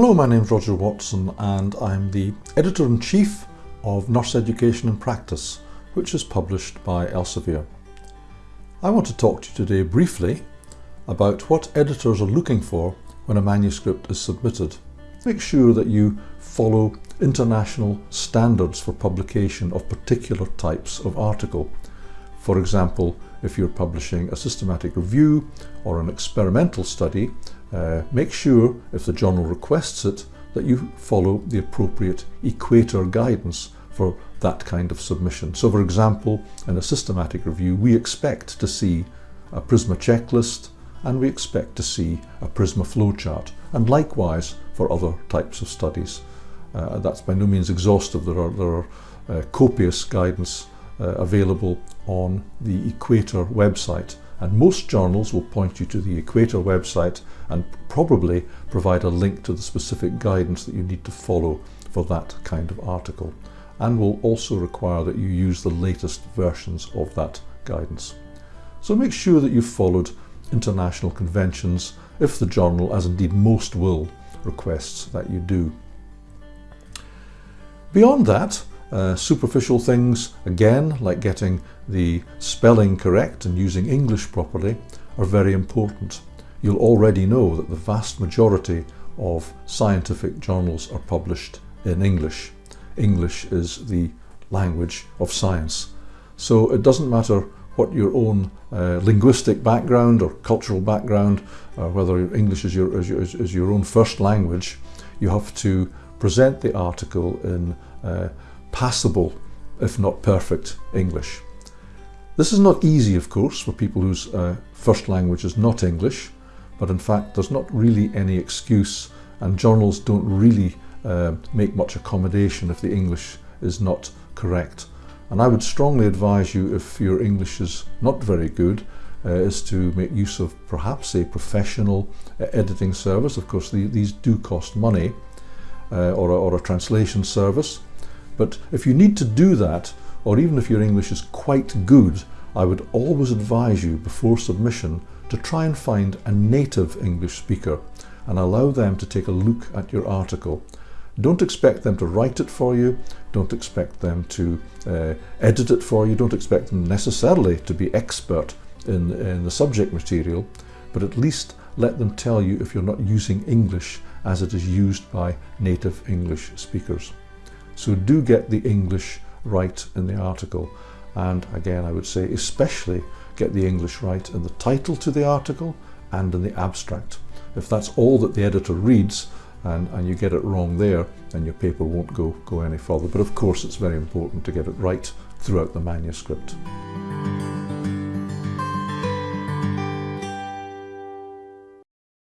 Hello, my name is Roger Watson and I'm the Editor-in-Chief of Nurse Education in Practice, which is published by Elsevier. I want to talk to you today briefly about what editors are looking for when a manuscript is submitted. Make sure that you follow international standards for publication of particular types of article. For example, if you're publishing a systematic review or an experimental study, uh, make sure, if the journal requests it, that you follow the appropriate equator guidance for that kind of submission. So for example, in a systematic review, we expect to see a PRISMA checklist and we expect to see a PRISMA flowchart, and likewise for other types of studies. Uh, that's by no means exhaustive. There are, there are uh, copious guidance uh, available on the Equator website and most journals will point you to the Equator website and probably provide a link to the specific guidance that you need to follow for that kind of article and will also require that you use the latest versions of that guidance. So make sure that you've followed international conventions if the journal, as indeed most will, requests that you do. Beyond that, uh, superficial things, again, like getting the spelling correct and using English properly, are very important. You'll already know that the vast majority of scientific journals are published in English. English is the language of science. So it doesn't matter what your own uh, linguistic background or cultural background, or whether English is your, is your, is your own first language, you have to present the article in uh, passable, if not perfect, English. This is not easy, of course, for people whose uh, first language is not English, but in fact there's not really any excuse and journals don't really uh, make much accommodation if the English is not correct. And I would strongly advise you, if your English is not very good, uh, is to make use of perhaps a professional uh, editing service. Of course, the, these do cost money, uh, or, a, or a translation service. But if you need to do that, or even if your English is quite good, I would always advise you before submission to try and find a native English speaker and allow them to take a look at your article. Don't expect them to write it for you, don't expect them to uh, edit it for you, don't expect them necessarily to be expert in, in the subject material, but at least let them tell you if you're not using English as it is used by native English speakers. So do get the English right in the article. And again, I would say especially get the English right in the title to the article and in the abstract. If that's all that the editor reads and, and you get it wrong there, then your paper won't go, go any further. But of course, it's very important to get it right throughout the manuscript.